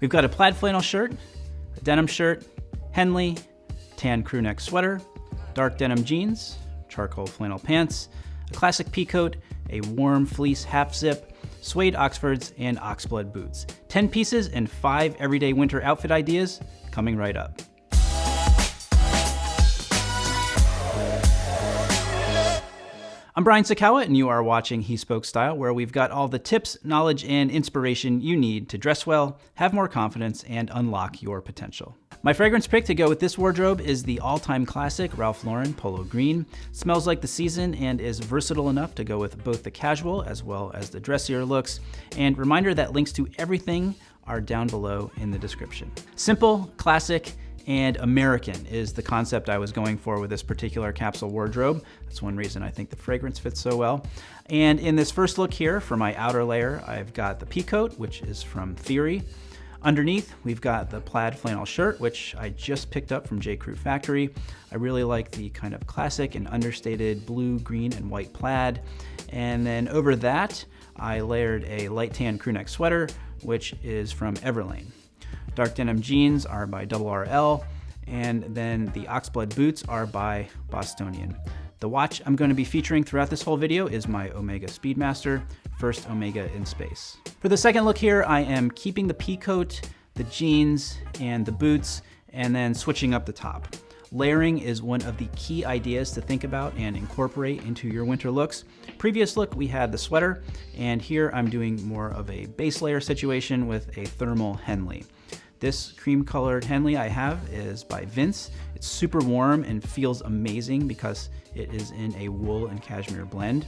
We've got a plaid flannel shirt, a denim shirt, Henley, tan crew neck sweater, dark denim jeans, charcoal flannel pants, a classic pea coat, a warm fleece half zip, suede Oxfords, and oxblood boots. 10 pieces and five everyday winter outfit ideas coming right up. I'm Brian Sacawa, and you are watching He Spoke Style, where we've got all the tips, knowledge, and inspiration you need to dress well, have more confidence, and unlock your potential. My fragrance pick to go with this wardrobe is the all-time classic Ralph Lauren Polo Green. Smells like the season and is versatile enough to go with both the casual as well as the dressier looks. And reminder that links to everything are down below in the description. Simple, classic, and American is the concept I was going for with this particular capsule wardrobe. That's one reason I think the fragrance fits so well. And in this first look here, for my outer layer, I've got the peacoat, which is from Theory. Underneath, we've got the plaid flannel shirt, which I just picked up from J. Crew Factory. I really like the kind of classic and understated blue, green, and white plaid. And then over that, I layered a light tan crewneck sweater, which is from Everlane. Dark denim jeans are by Double RL, and then the Oxblood boots are by Bostonian. The watch I'm going to be featuring throughout this whole video is my Omega Speedmaster, first Omega in space. For the second look here, I am keeping the pea coat, the jeans, and the boots, and then switching up the top. Layering is one of the key ideas to think about and incorporate into your winter looks. Previous look, we had the sweater, and here I'm doing more of a base layer situation with a thermal Henley. This cream colored Henley I have is by Vince. It's super warm and feels amazing because it is in a wool and cashmere blend.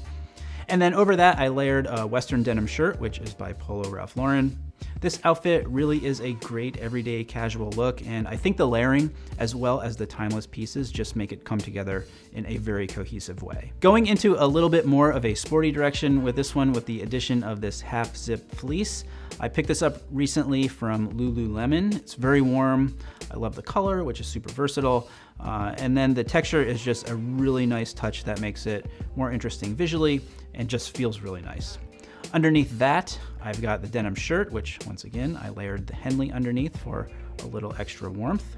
And then over that, I layered a Western denim shirt, which is by Polo Ralph Lauren. This outfit really is a great everyday casual look, and I think the layering as well as the timeless pieces just make it come together in a very cohesive way. Going into a little bit more of a sporty direction with this one with the addition of this half zip fleece. I picked this up recently from Lululemon. It's very warm. I love the color, which is super versatile. Uh, and then the texture is just a really nice touch that makes it more interesting visually and just feels really nice. Underneath that, I've got the denim shirt, which once again, I layered the Henley underneath for a little extra warmth.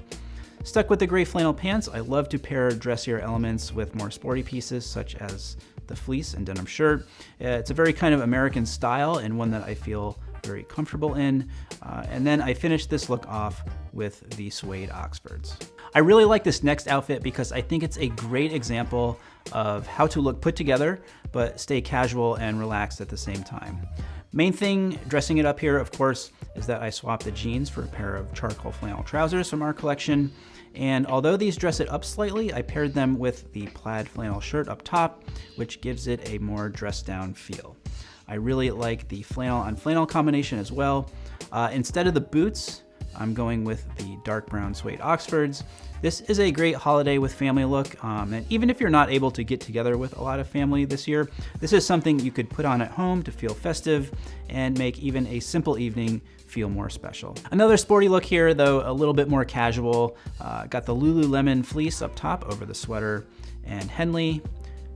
Stuck with the gray flannel pants, I love to pair dressier elements with more sporty pieces such as the fleece and denim shirt. Uh, it's a very kind of American style and one that I feel very comfortable in. Uh, and then I finished this look off with the suede Oxfords. I really like this next outfit because I think it's a great example of how to look put together, but stay casual and relaxed at the same time. Main thing dressing it up here, of course, is that I swapped the jeans for a pair of charcoal flannel trousers from our collection. And although these dress it up slightly, I paired them with the plaid flannel shirt up top, which gives it a more dressed down feel. I really like the flannel on flannel combination as well. Uh, instead of the boots, I'm going with the dark brown suede Oxfords. This is a great holiday with family look, um, and even if you're not able to get together with a lot of family this year, this is something you could put on at home to feel festive and make even a simple evening feel more special. Another sporty look here, though a little bit more casual. Uh, got the Lululemon fleece up top over the sweater and Henley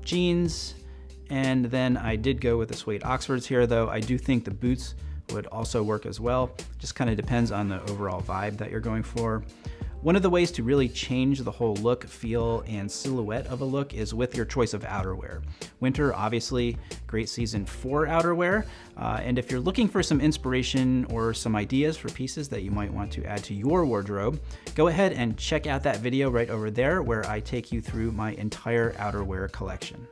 jeans, and then I did go with the suede Oxfords here, though I do think the boots would also work as well. Just kind of depends on the overall vibe that you're going for. One of the ways to really change the whole look, feel, and silhouette of a look is with your choice of outerwear. Winter, obviously, great season for outerwear. Uh, and if you're looking for some inspiration or some ideas for pieces that you might want to add to your wardrobe, go ahead and check out that video right over there where I take you through my entire outerwear collection.